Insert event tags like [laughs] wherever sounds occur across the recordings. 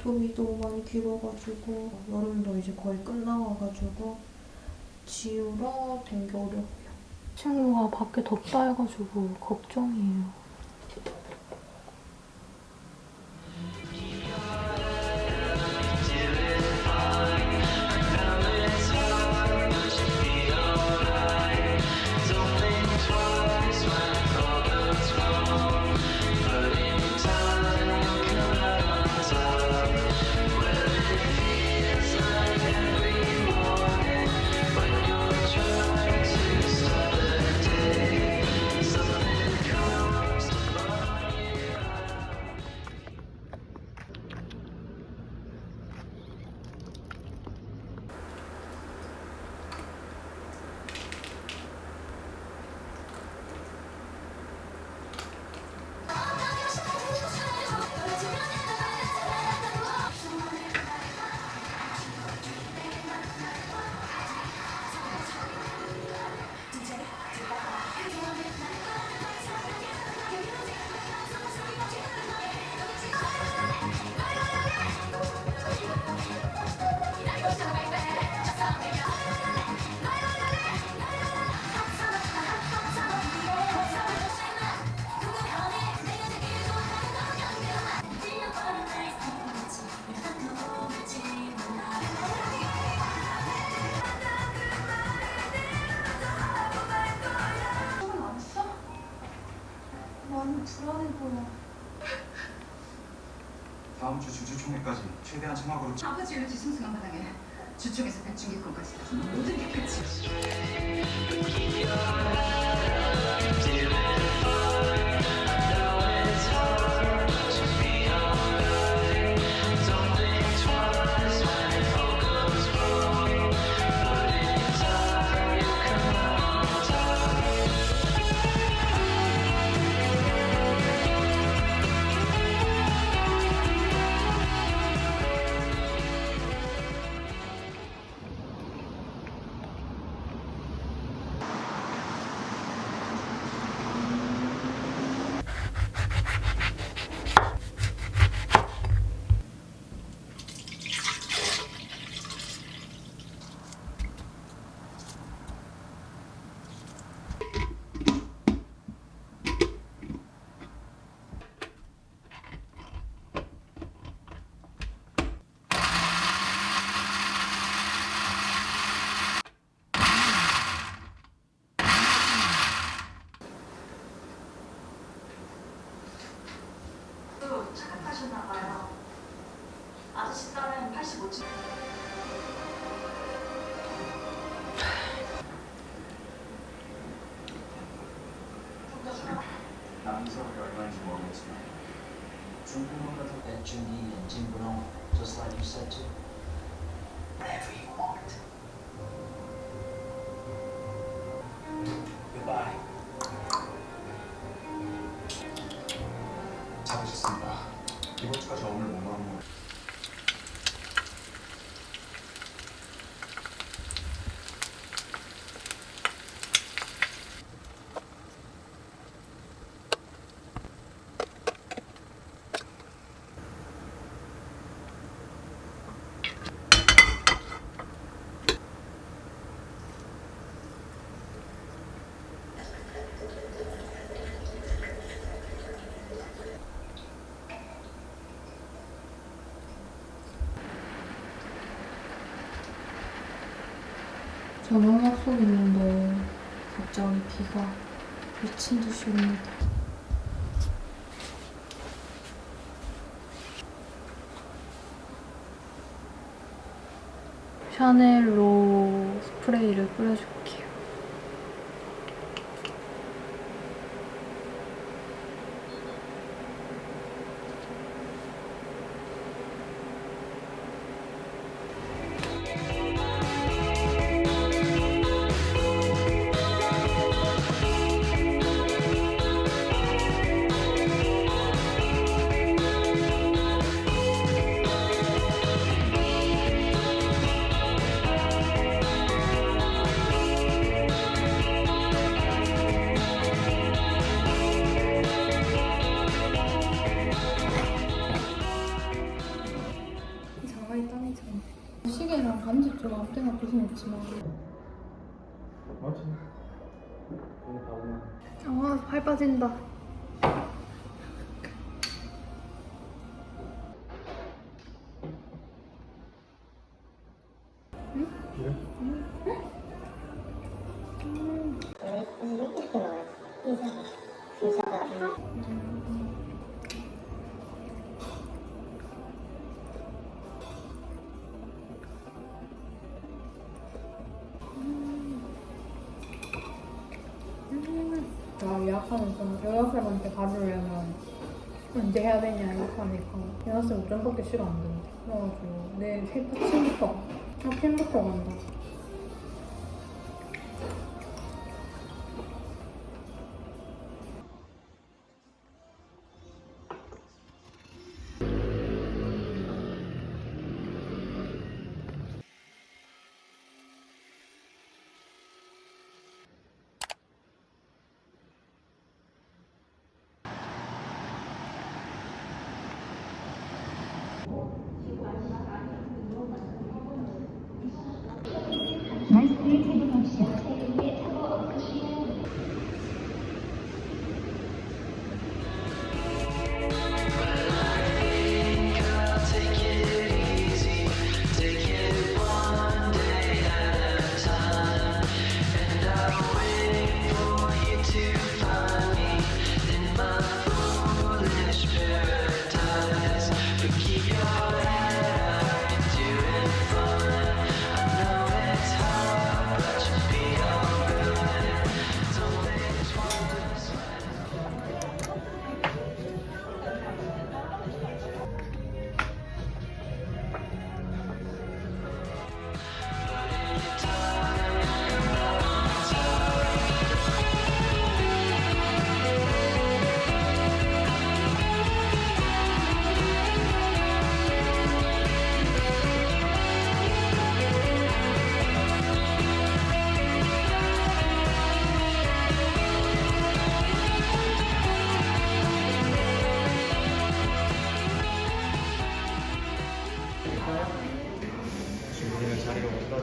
발톱이도 많이 길어가지고 여름도 이제 거의 끝나가가지고 지우러 댕겨오려고요. 친구가 밖에 덥다 해가지고 걱정이에요. 아버지를 뒤숭숭한 바닥에 주총에서 배충기권까지 가서 모든 게 끝이 착 얼마인지 모르겠지만 중국만 가서 and Judy and Jim Brown, just like you said to. Whatever you want. 저녁 약속 있는데 갑자기 비가 미친 듯이 옵니다. 샤넬로 스프레이를 뿌려줄게요. 맞지? 아, 발 빠진다. 그래? 나 가주려면 언제 해야 되냐 예약하니까 여자쌤 오전밖에 시간 안 된대. 그래가지고 내일 새 아침부터 아침부터 간다.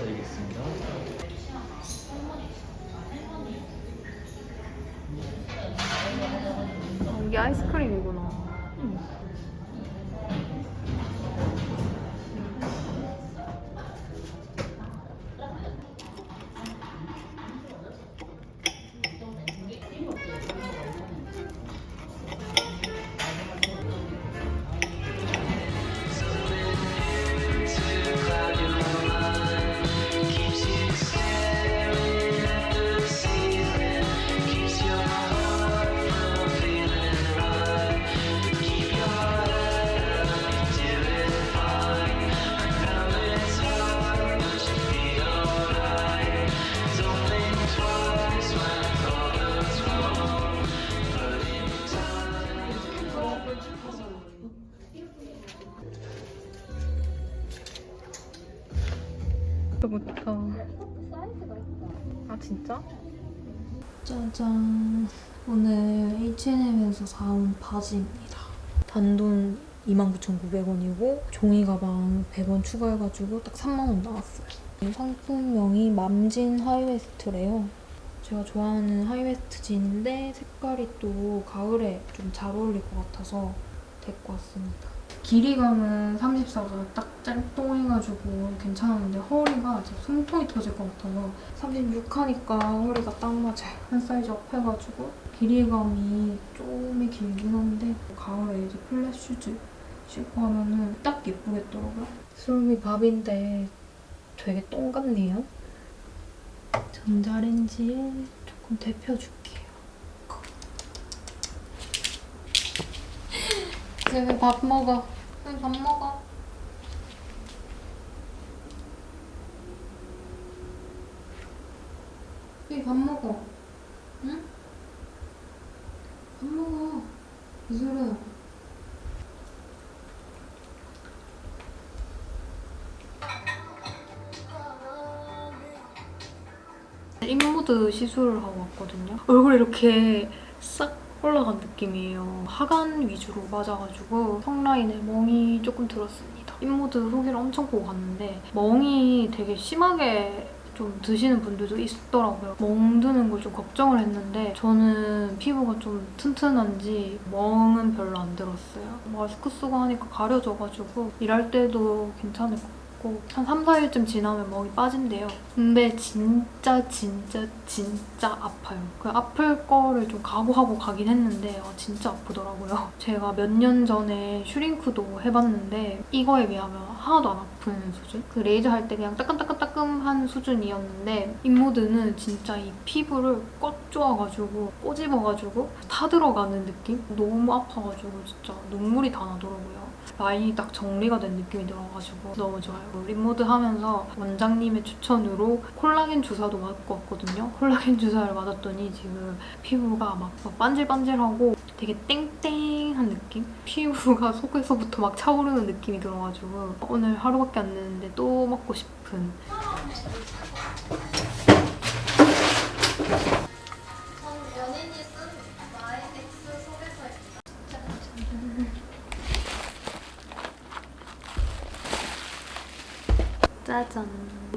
드리겠습니다. 아, 이게 아이스크림이구나. 부 아 진짜? 짜잔. 오늘 H&M에서 사온 바지입니다. 단돈 29,900원이고 종이 가방 100원 추가해가지고 딱 3만원 나왔어요. 이 상품명이 mom jean high waist래요. 제가 좋아하는 high waist 진인데 색깔이 또 가을에 좀 잘 어울릴 것 같아서 데리고 왔습니다 길이감은 34가 딱 짤똥해가지고 괜찮았는데 허리가 진짜 숨통이 터질 것 같아서 36 하니까 허리가 딱 맞아요. 한 사이즈 up 해가지고 길이감이 좀이 길긴 한데 가을에 이제 flat shoes 신고 하면은 딱 예쁘겠더라고요. 수름이 밥인데 되게 똥 같네요. 전자레인지에 조금 데펴줄게요. 이제 왜 밥 먹어? 왜 밥 먹어? 왜 밥 먹어? 응? 밥 먹어. 이소라. 인모드 시술을 하고 왔거든요. 얼굴이 이렇게 싹 올라간 느낌이에요. 하관 위주로 맞아가지고 턱 라인에 멍이 조금 들었습니다. 인모드 후기를 엄청 보고 갔는데 멍이 되게 심하게 좀 드시는 분들도 있더라고요. 멍 드는 걸 좀 걱정을 했는데 저는 피부가 좀 튼튼한지 멍은 별로 안 들었어요. 마스크 쓰고 하니까 가려져가지고 일할 때도 괜찮을 것 같 고 한 3, 4일쯤 지나면 멍이 빠진대요. 근데 진짜 진짜 진짜 아파요. 그 아플 거를 좀 각오하고 가긴 했는데 아, 진짜 아프더라고요. [laughs] 제가 몇 년 전에 슈링크도 해봤는데 이거에 비하면 하나도 안 아픈 수준? 그 레이저 할 때 그냥 따끔따끔 따끔한 수준이었는데 인모드는 진짜 이 피부를 꽉 조아가지고 꼬집어가지고 타들어가는 느낌? 너무 아파가지고 진짜 눈물이 다 나더라고요. 라인이 딱 정리가 된 느낌이 들어가지고 너무 좋아요. 립모드 하면서 원장님의 추천으로 콜라겐 주사도 맞고 왔거든요. 콜라겐 주사를 맞았더니 지금 피부가 막, 막 반질반질하고 되게 땡땡한 느낌? 피부가 [laughs] 속에서부터 막 차오르는 느낌이 들어가지고 오늘 하루밖에 안 됐는데 또 먹고 싶은 소개서입니다. 짜잔.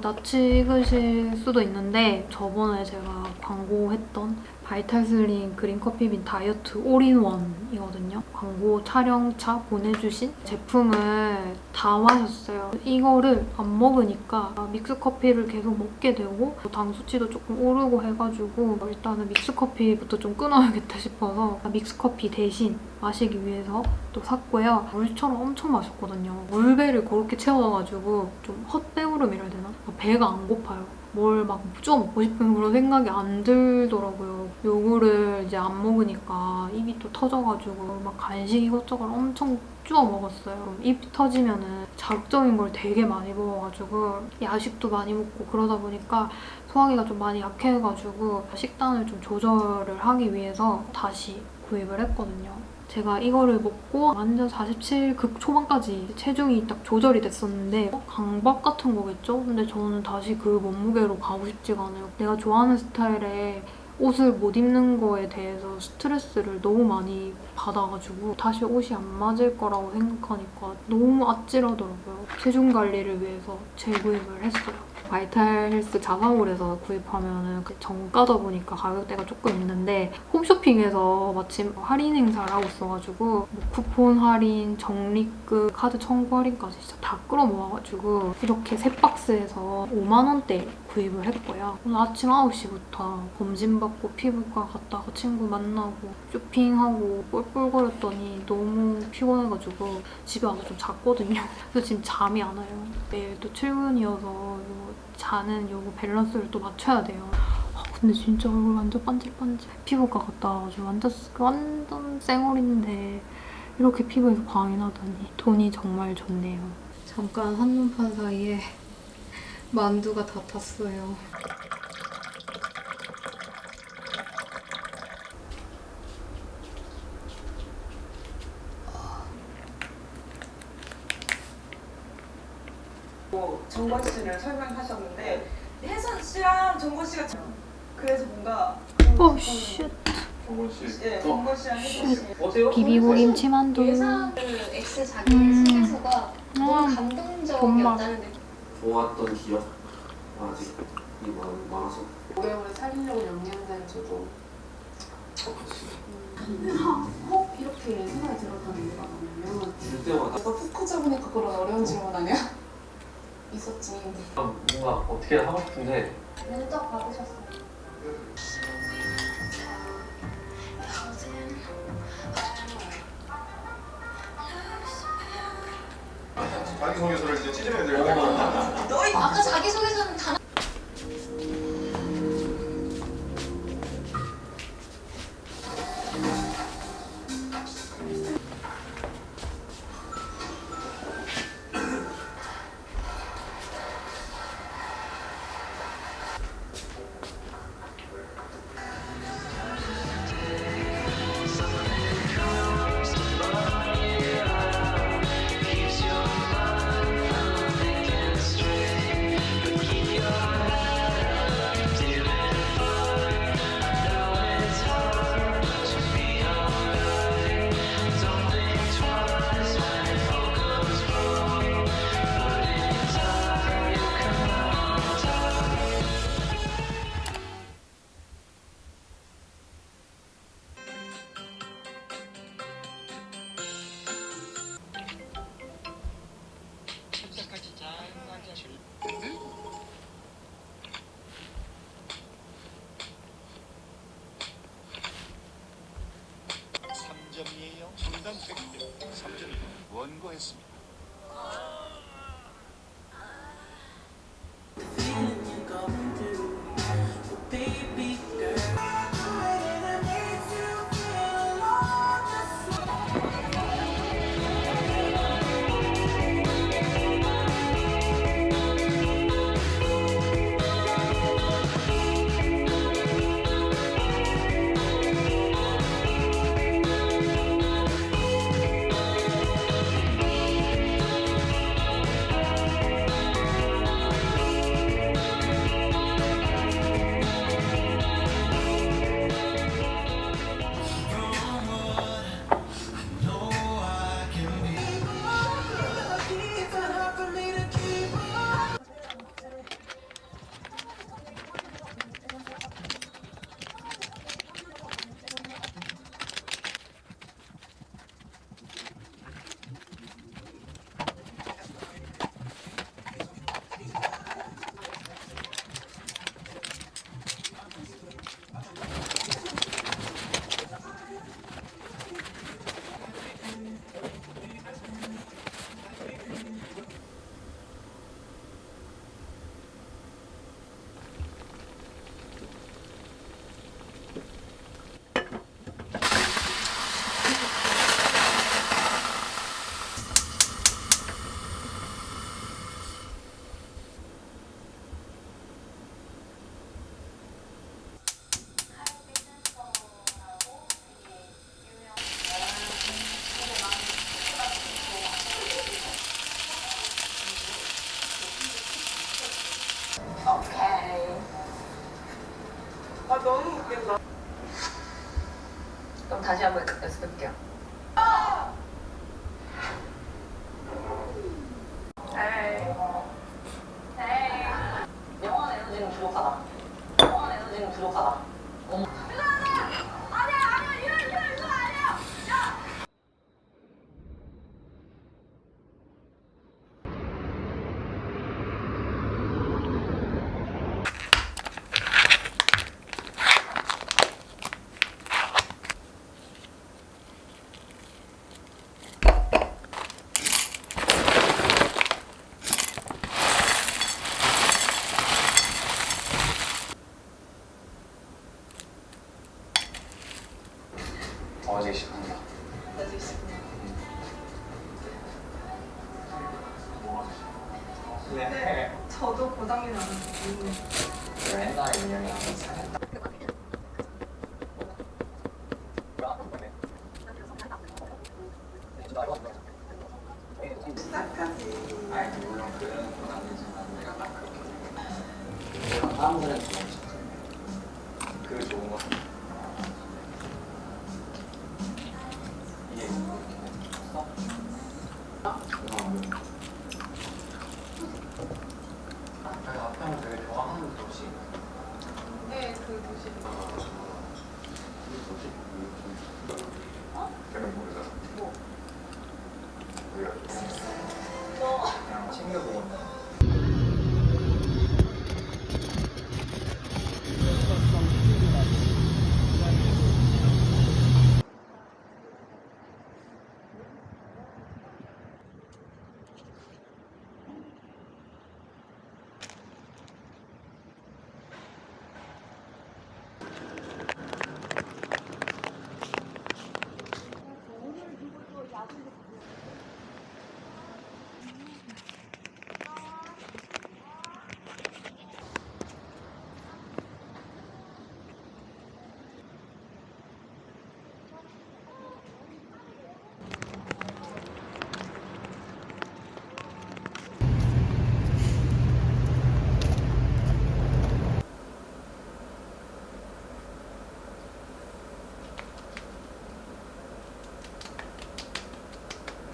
낯이 익으실 수도 있는데 저번에 제가 광고했던 바이탈슬린 그린커피빈 다이어트 올인원이거든요. 광고 촬영차 보내주신 제품을 다 마셨어요. 이거를 안 먹으니까 믹스커피를 계속 먹게 되고 당 수치도 조금 오르고 해가지고 일단은 믹스커피부터 좀 끊어야겠다 싶어서 믹스커피 대신 마시기 위해서 또 샀고요. 물처럼 엄청 마셨거든요. 물배를 그렇게 채워가지고 좀 헛배우름이라 해야 되나? 배가 안 고파요. 뭘막쪼 먹고 싶은 그런 생각이 안 들더라고요. 요거를 이제 안 먹으니까 입이 또 터져가지고 막 간식 이것저것 엄청 쪼아 먹었어요. 입이 터지면은 자극적인 걸 되게 많이 먹어가지고 야식도 많이 먹고 그러다 보니까 소화기가 좀 많이 약해가지고 식단을 좀 조절을 하기 위해서 다시 구입을 했거든요. 제가 이거를 먹고 완전 47극 초반까지 체중이 딱 조절이 됐었는데 어, 강박 같은 거겠죠? 근데 저는 다시 그 몸무게로 가고 싶지가 않아요. 내가 좋아하는 스타일의 옷을 못 입는 거에 대해서 스트레스를 너무 많이 받아가지고 다시 옷이 안 맞을 거라고 생각하니까 너무 아찔하더라고요. 체중 관리를 위해서 재구입을 했어요. 바이탈 헬스 자사몰에서 구입하면 정가다 보니까 가격대가 조금 있는데 홈쇼핑에서 마침 할인 행사를 하고 있어가지고 뭐 쿠폰 할인, 적립금, 카드 청구 할인까지 진짜 다 끌어모아가지고 이렇게 세 박스에서 5만 원대 구입을 했고요. 오늘 아침 9시부터 검진받고 피부과 갔다가 친구 만나고 쇼핑하고 뿔뿔거렸더니 너무 피곤해가지고 집에 와서 좀 잤거든요. 그래서 지금 잠이 안 와요. 내일 또 출근이어서 요 자는 요거 밸런스를 또 맞춰야 돼요. 아, 근데 진짜 얼굴 완전 반질반질. 피부과 갔다 와가지고 완전, 완전 쌩얼인데 이렇게 피부에서 광이 나다니 돈이 정말 좋네요. 잠깐 한눈판 사이에 만두가 다 탔어요. 정권 씨를 설명하셨는데 혜선 씨랑 정권 씨가 참- 그래서 뭔가 오, shit. 정원 씨. 예, 정권 씨랑 혜선 씨 어때요? 비비고 김치만두. 예상 그 X 자기 음. 소개서가 너무 음. 감동적이었다는 느낌. 좋았던 기억 아직 이번 많아서 오래오래 살리려고 영양제를 줘도 그렇지 이렇게 생각이 들었다는 이유가 뭐냐면 줄 때마다 내가 푹 크자보니까 그런 어려운 질문 아니야? 있었지 뭔가 어떻게 하고 싶은데 면접 받으셨어요. 자기소개서를 이제 찢어내야 될 거야. 아까 자기소개서는 단 3점이 원고했습니다.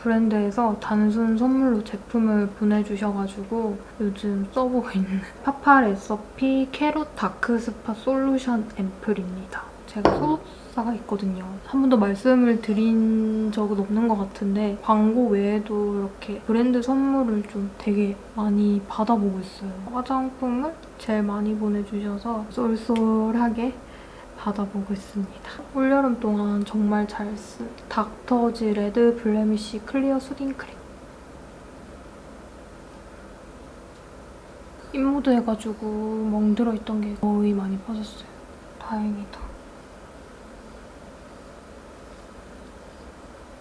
브랜드에서 단순 선물로 제품을 보내주셔가지고 요즘 써보고 있는 [laughs] 파파레시피 캐롯 다크 스팟 솔루션 앰플입니다. 제가 소속사가 있거든요. 한 번도 말씀을 드린 적은 없는 것 같은데 광고 외에도 이렇게 브랜드 선물을 좀 되게 많이 받아보고 있어요. 화장품을 제일 많이 보내주셔서 쏠쏠하게 받아보고 있습니다. 올여름 동안 정말 잘 쓴 닥터지 레드 블레미쉬 클리어 수딩 크림. 입모드 해가지고 멍들어 있던 게 거의 많이 빠졌어요. 다행이다.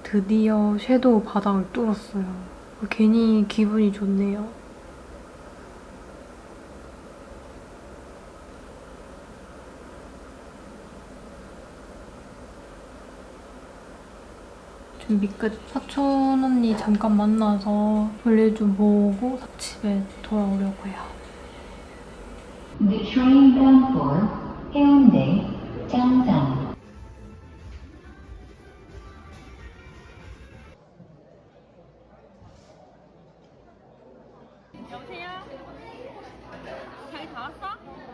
드디어 섀도우 바닥을 뚫었어요. 괜히 기분이 좋네요. 준비 끝. 사촌 언니 잠깐 만나서 볼일 좀 보고 집에 돌아오려고 해요. The train bound for 해운대 짱짱 여보세요? 자기 다 왔어?